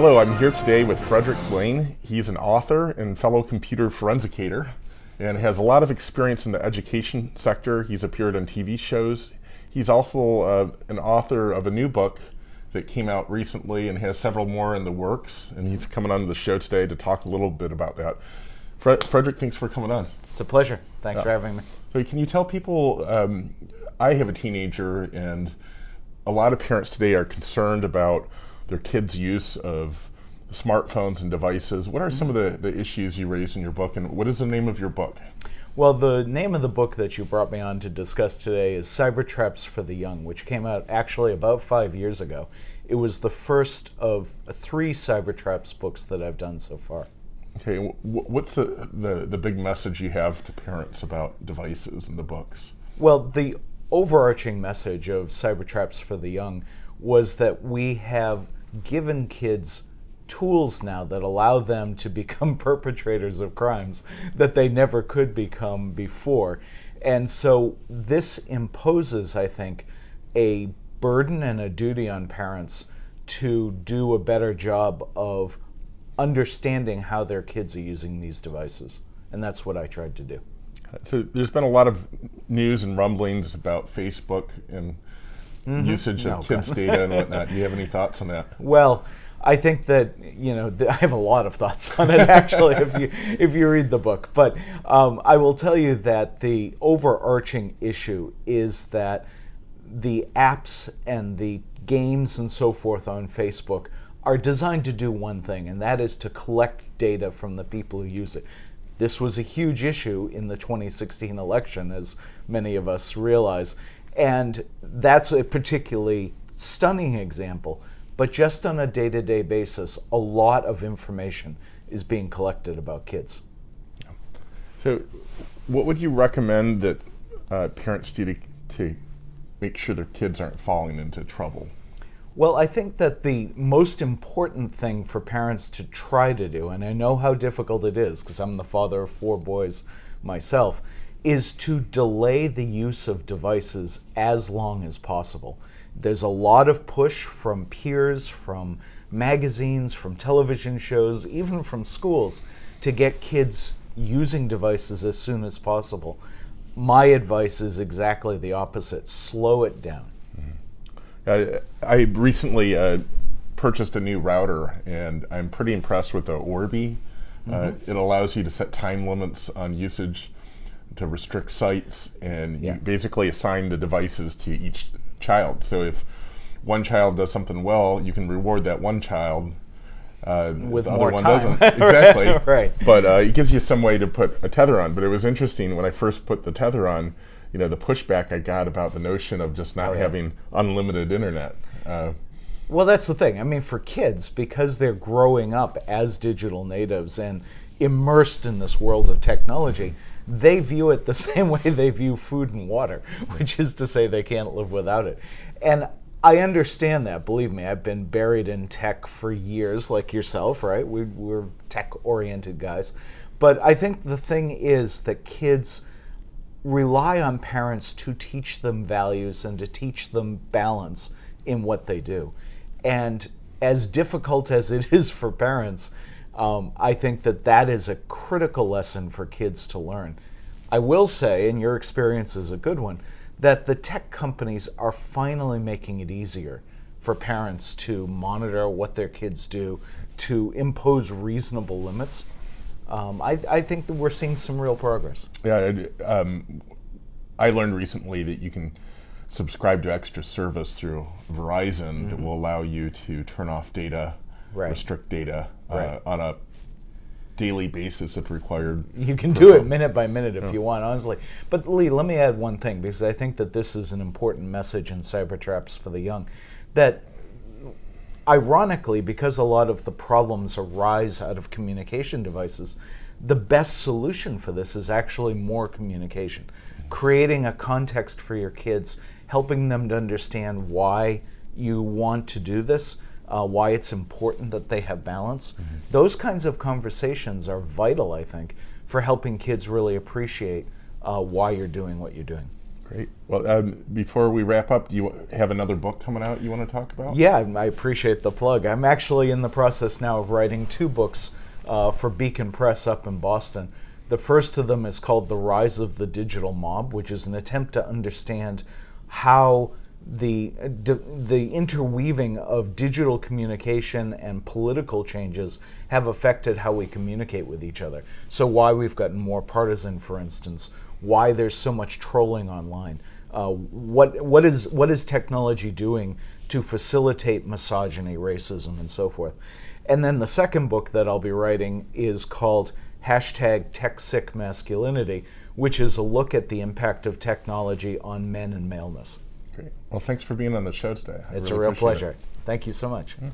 Hello, I'm here today with Frederick Lane. He's an author and fellow computer forensicator and has a lot of experience in the education sector. He's appeared on TV shows. He's also uh, an author of a new book that came out recently and has several more in the works. And he's coming on the show today to talk a little bit about that. Fred Frederick, thanks for coming on. It's a pleasure. Thanks uh, for having me. So can you tell people, um, I have a teenager and a lot of parents today are concerned about their kids' use of smartphones and devices. What are some of the, the issues you raise in your book, and what is the name of your book? Well, the name of the book that you brought me on to discuss today is Cyber Traps for the Young, which came out actually about five years ago. It was the first of three cyber traps books that I've done so far. Okay, what's the, the, the big message you have to parents about devices in the books? Well, the overarching message of Cyber Traps for the Young was that we have given kids tools now that allow them to become perpetrators of crimes that they never could become before. And so this imposes, I think, a burden and a duty on parents to do a better job of understanding how their kids are using these devices. And that's what I tried to do. So there's been a lot of news and rumblings about Facebook and mm -hmm. usage of no, kids' data and whatnot. Do you have any thoughts on that? Well, I think that you know I have a lot of thoughts on it actually if you if you read the book. But um, I will tell you that the overarching issue is that the apps and the games and so forth on Facebook are designed to do one thing, and that is to collect data from the people who use it. This was a huge issue in the 2016 election, as many of us realize, and that's a particularly stunning example but just on a day to day basis, a lot of information is being collected about kids. So, what would you recommend that uh, parents do to, to make sure their kids aren't falling into trouble? Well, I think that the most important thing for parents to try to do, and I know how difficult it is because I'm the father of four boys myself, is to delay the use of devices as long as possible. There's a lot of push from peers, from magazines, from television shows, even from schools to get kids using devices as soon as possible. My advice is exactly the opposite slow it down. Mm-hmm. I, I, recently uh, purchased a new router and I'm pretty impressed with the Orbi. Mm -hmm. it allows you to set time limits on usage to restrict sites and yeah. you basically assign the devices to each child. So if one child does something well, you can reward that one child. Uh, With the other one time. doesn't exactly. right. But uh, it gives you some way to put a tether on. But it was interesting when I first put the tether on. You know, the pushback I got about the notion of just not oh, yeah. having unlimited internet. Uh, well, that's the thing. I mean, for kids, because they're growing up as digital natives and immersed in this world of technology, they view it the same way they view food and water, which is to say they can't live without it. And I understand that. Believe me, I've been buried in tech for years, like yourself, right? We, we're tech oriented guys. But I think the thing is that kids rely on parents to teach them values and to teach them balance in what they do. And as difficult as it is for parents, um, I think that that is a critical lesson for kids to learn. I will say, and your experience is a good one, that the tech companies are finally making it easier for parents to monitor what their kids do, to impose reasonable limits. Um, I, I, think that we're seeing some real progress. Yeah, um, I learned recently that you can subscribe to extra service through Verizon mm -hmm. that mm-hmm. will allow you to turn off data right. restrict data uh, right. on a daily basis if required. You can do it minute by minute if you want, honestly. But Lee, let me add one thing because I think that this is an important message in Cyber Traps for the Young. That ironically, because a lot of the problems arise out of communication devices, the best solution for this is actually more communication. Creating a context for your kids, helping them to understand why you want to do this, uh, why it's important that they have balance. Mm -hmm. Those kinds of conversations are vital, I think, for helping kids really appreciate uh, why you're doing what you're doing. Great. Well, um, before we wrap up, do you have another book coming out you want to talk about? Yeah, I appreciate the plug. I'm actually in the process now of writing two books uh, for Beacon Press up in Boston. The first of them is called The Rise of the Digital Mob, which is an attempt to understand how the, the interweaving of digital communication and political changes have affected how we communicate with each other. So, why we've gotten more partisan, for instance, why there's so much trolling online. Uh, what, what, is, what is technology doing to facilitate misogyny, racism, and so forth? And then the second book that I'll be writing is called hashtag TechSick Masculinity, which is a look at the impact of technology on men and maleness. Great. Well, thanks for being on the show today. I it's really a real pleasure. It. Thank you so much. Yeah.